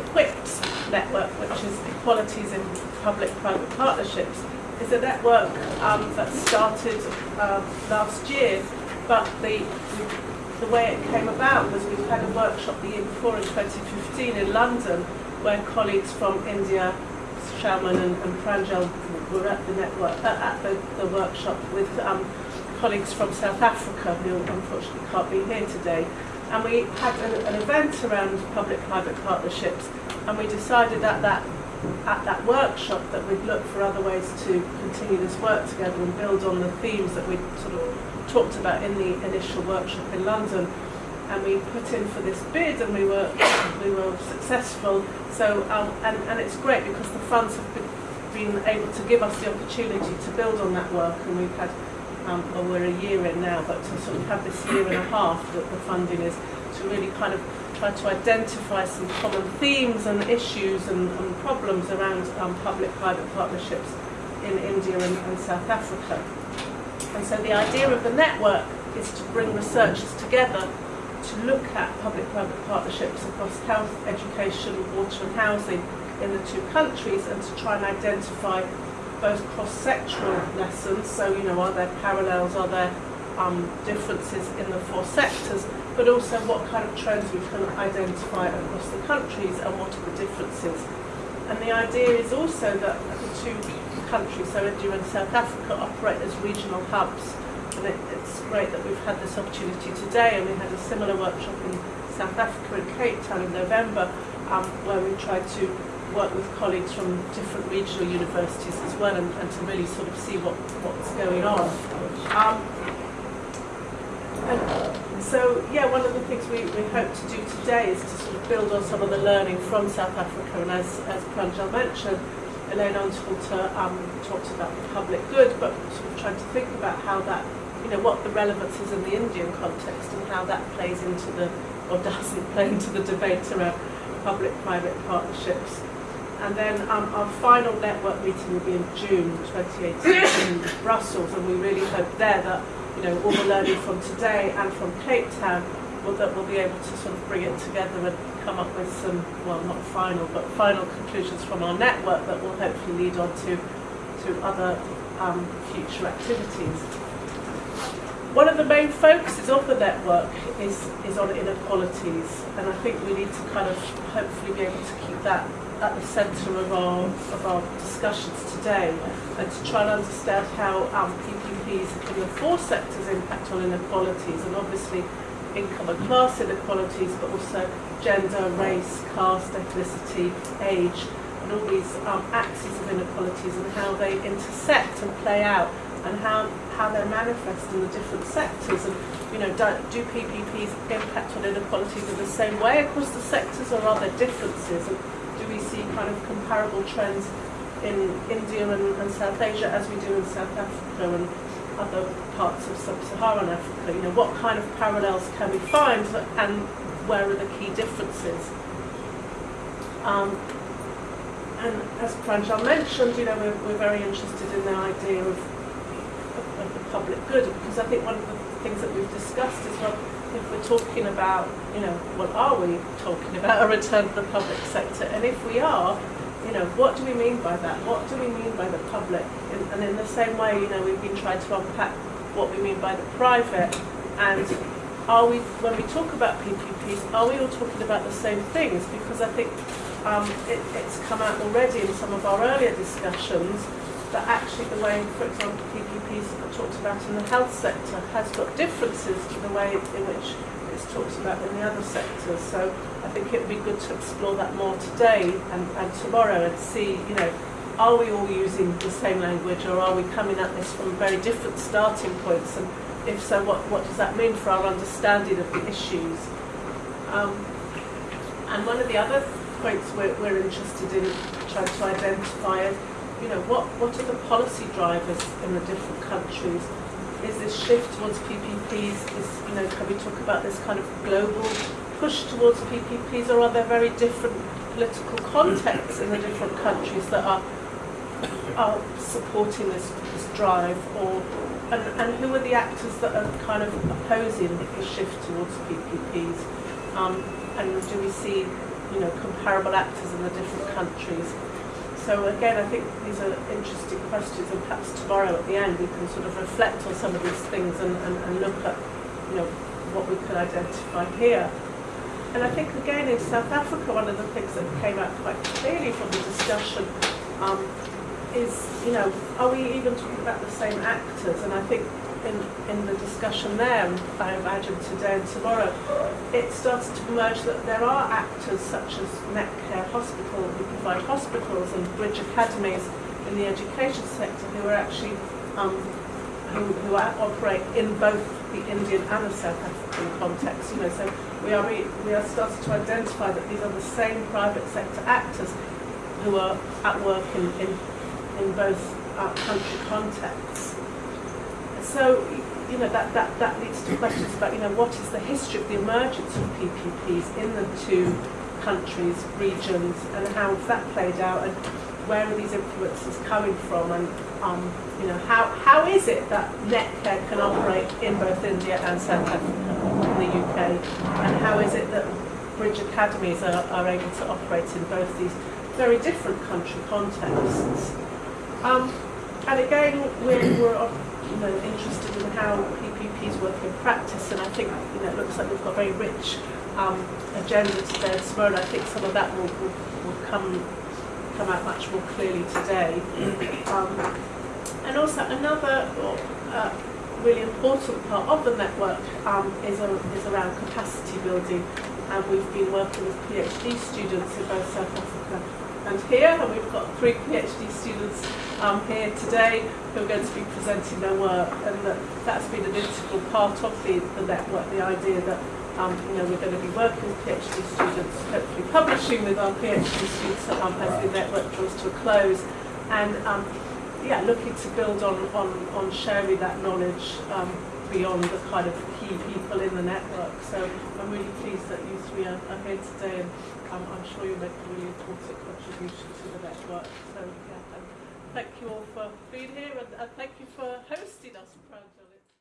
EQUIPS network, which is Equalities in Public-Private Partnerships, is a network um, that started uh, last year, but the, the way it came about was we had a workshop the year before in 2015 in London where colleagues from India, Shalman and, and Pranjal were at the network uh, at the, the workshop with um, colleagues from South Africa who unfortunately can't be here today. And we had an, an event around public-private partnerships and we decided at that at that workshop that we'd look for other ways to continue this work together and build on the themes that we'd sort of talked about in the initial workshop in London. And we put in for this bid and we were we were successful. So um, and, and it's great because the funds have been, been able to give us the opportunity to build on that work and we've had um, well we're a year in now but to sort of have this year and a half that the funding is to really kind of try to identify some common themes and issues and, and problems around um, public-private partnerships in India and, and South Africa. And so the idea of the network is to bring researchers together to look at public-private partnerships across health, education, water and housing in the two countries and to try and identify both cross-sectoral lessons, so you know, are there parallels, are there um, differences in the four sectors, but also what kind of trends we can identify across the countries and what are the differences. And the idea is also that the two countries, so India and South Africa, operate as regional hubs and it, it's great that we've had this opportunity today and we had a similar workshop in South Africa in Cape Town in November um, where we tried to work with colleagues from different regional universities as well and, and to really sort of see what, what's going on. Um, and so, yeah, one of the things we, we hope to do today is to sort of build on some of the learning from South Africa and as, as Pranjal mentioned, Elaine Unterhalter um, talked about the public good, but sort of trying to think about how that you know, what the relevance is in the Indian context and how that plays into the, or doesn't play into the debate around public-private partnerships. And then um, our final network meeting will be in June 2018 in Brussels, and we really hope there that you know all the learning from today and from Cape Town will that we'll be able to sort of bring it together and come up with some, well, not final, but final conclusions from our network that will hopefully lead on to to other um, future activities. One of the main focuses of the network is, is on inequalities, and I think we need to kind of hopefully be able to keep that at the centre of our, of our discussions today, and to try and understand how um, PPPs in the four sectors impact on inequalities, and obviously income and class inequalities, but also gender, race, caste, ethnicity, age, and all these um, axes of inequalities and how they intersect and play out and how, how they're manifest in the different sectors and you know do, do PPPs impact on inequalities in the same way across the sectors or are there differences? And see kind of comparable trends in India and, and South Asia as we do in South Africa and other parts of sub-Saharan Africa. You know what kind of parallels can we find and where are the key differences? Um, and as Pranjal mentioned, you know, we're, we're very interested in the idea of of the public good because I think one of the things that we've discussed is well if we're talking about you know what are we talking about a return to the public sector? And if we are you know what do we mean by that? What do we mean by the public? And, and in the same way you know we've been trying to unpack what we mean by the private. And are we when we talk about PPPs are we all talking about the same things? Because I think um, it, it's come out already in some of our earlier discussions that actually the way, for example, PPPs are talked about in the health sector has got differences to the way in which it's talked about in the other sectors. So I think it would be good to explore that more today and, and tomorrow and see, you know, are we all using the same language or are we coming at this from very different starting points and if so, what, what does that mean for our understanding of the issues? Um, and one of the other points we're, we're interested in trying to identify is you know, what, what are the policy drivers in the different countries? Is this shift towards PPPs, is, you know, can we talk about this kind of global push towards PPPs or are there very different political contexts in the different countries that are, are supporting this, this drive or and, and who are the actors that are kind of opposing the shift towards PPPs? Um, and do we see you know, comparable actors in the different countries. So again, I think these are interesting questions, and perhaps tomorrow at the end we can sort of reflect on some of these things and, and, and look at, you know, what we could identify here. And I think again in South Africa, one of the things that came out quite clearly from the discussion um, is, you know, are we even talking about the same actors? And I think in, in the discussion there, I imagine today and tomorrow, it starts to emerge that there are actors such as Netcare Hospital, who provide hospitals, and Bridge Academies in the education sector, who are actually um, who, who operate in both the Indian and the South African context. You know, so we are re, we are starting to identify that these are the same private sector actors who are at work in in, in both uh, country contexts. So you know that, that that leads to questions about you know what is the history of the emergence of PPPs in the two countries, regions, and how has that played out, and where are these influences coming from, and um, you know how how is it that Netcare can operate in both India and South Africa, in the UK, and how is it that Bridge Academies are, are able to operate in both these very different country contexts. Um, and again, we're, we're you know, interested in how PPPs work in practice, and I think you know, it looks like we've got a very rich um, agenda today well. and I think some of that will, will, will come come out much more clearly today. Um, and also another uh, really important part of the network um, is, a, is around capacity building, and we've been working with PhD students in both South Africa and here, and we've got three PhD students um, here today who are going to be presenting their work, and that, that's been an integral part of the, the network, the idea that um, you know, we're going to be working with PhD students, hopefully publishing with our PhD students um, as the network draws to a close, and um, yeah, looking to build on, on, on sharing that knowledge um, beyond the kind of key people in the network. So I'm really pleased that you three are, are here today, and um, I'm sure you'll make a really important contribution to the network. So yeah, thank you all for being here, and, and thank you for hosting us.